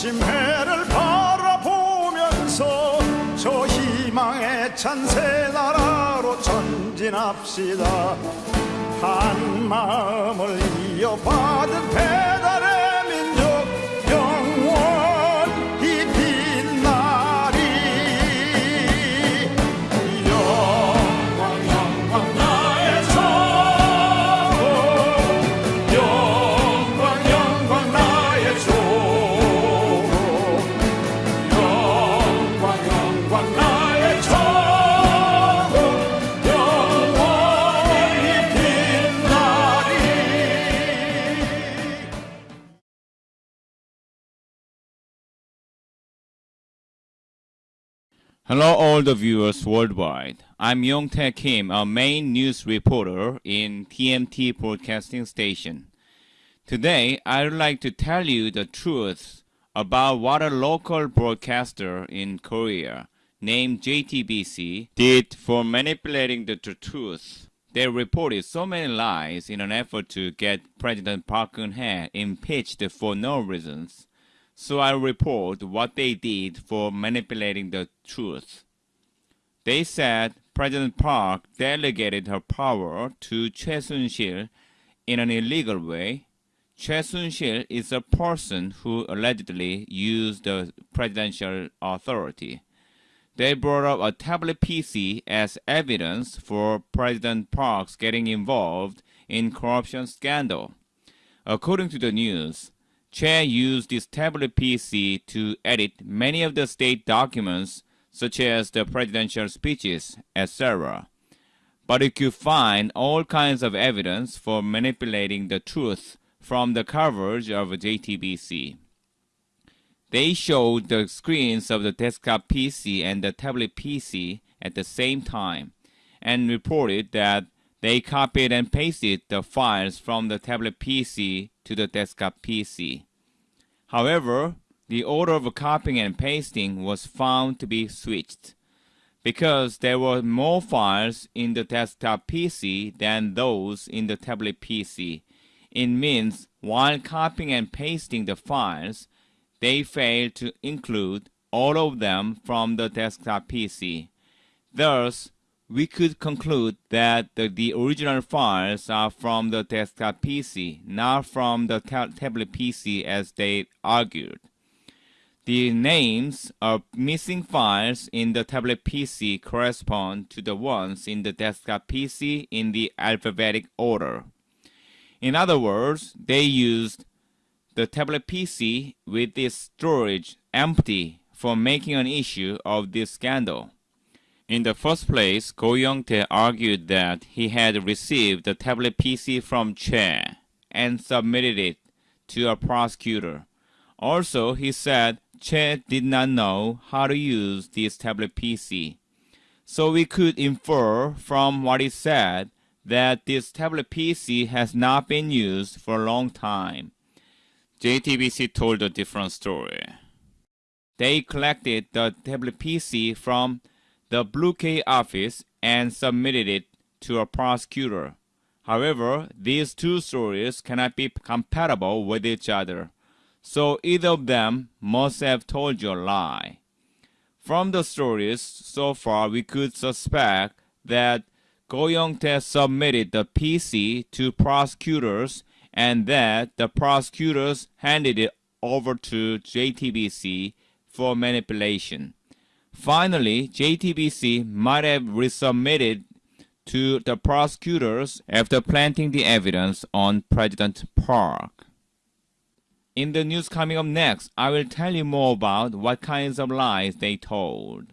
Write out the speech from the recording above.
아침 해를 바라보면서 저 희망의 찬새 나라로 전진합시다. 한 마음을 이어받은 배 Hello, all the viewers worldwide. I'm Yong Tae Kim, a main news reporter in TMT Broadcasting Station. Today, I'd like to tell you the truth about what a local broadcaster in Korea named JTBC did for manipulating the truth. They reported so many lies in an effort to get President Park Geun-hye impeached for no reasons. So I report what they did for manipulating the truth. They said President Park delegated her power to Choi Soon-sil in an illegal way. Choi Soon-sil is a person who allegedly used the presidential authority. They brought up a tablet PC as evidence for President Park's getting involved in corruption scandal. According to the news, Choi used this tablet PC to edit many of the state documents, such as the presidential speeches, etc. But you could find all kinds of evidence for manipulating the truth from the coverage of JTBC. They showed the screens of the desktop PC and the tablet PC at the same time and reported that they copied and pasted the files from the tablet PC to the desktop PC. However, the order of copying and pasting was found to be switched because there were more files in the desktop PC than those in the tablet PC. It means while copying and pasting the files, they failed to include all of them from the desktop PC. Thus, we could conclude that the, the original files are from the desktop PC, not from the ta- tablet PC as they argued. The names of missing files in the tablet PC correspond to the ones in the desktop PC in the alphabetic order. In other words, they used the tablet PC with its storage empty for making an issue of this scandal. In the first place, Go Young-tae argued that he had received the tablet PC from Choi and submitted it to a prosecutor. Also, he said Choi did not know how to use this tablet PC. So we could infer from what he said that this tablet PC has not been used for a long time. JTBC told a different story. They collected the tablet PC from the Blue K office and submitted it to a prosecutor. However, these two stories cannot be compatible with each other, so either of them must have told you a lie. From the stories so far, we could suspect that Go Young-tae submitted the PC to prosecutors and that the prosecutors handed it over to JTBC for manipulation. Finally, JTBC might have resubmitted to the prosecutors after planting the evidence on President Park. In the news coming up next, I will tell you more about what kinds of lies they told.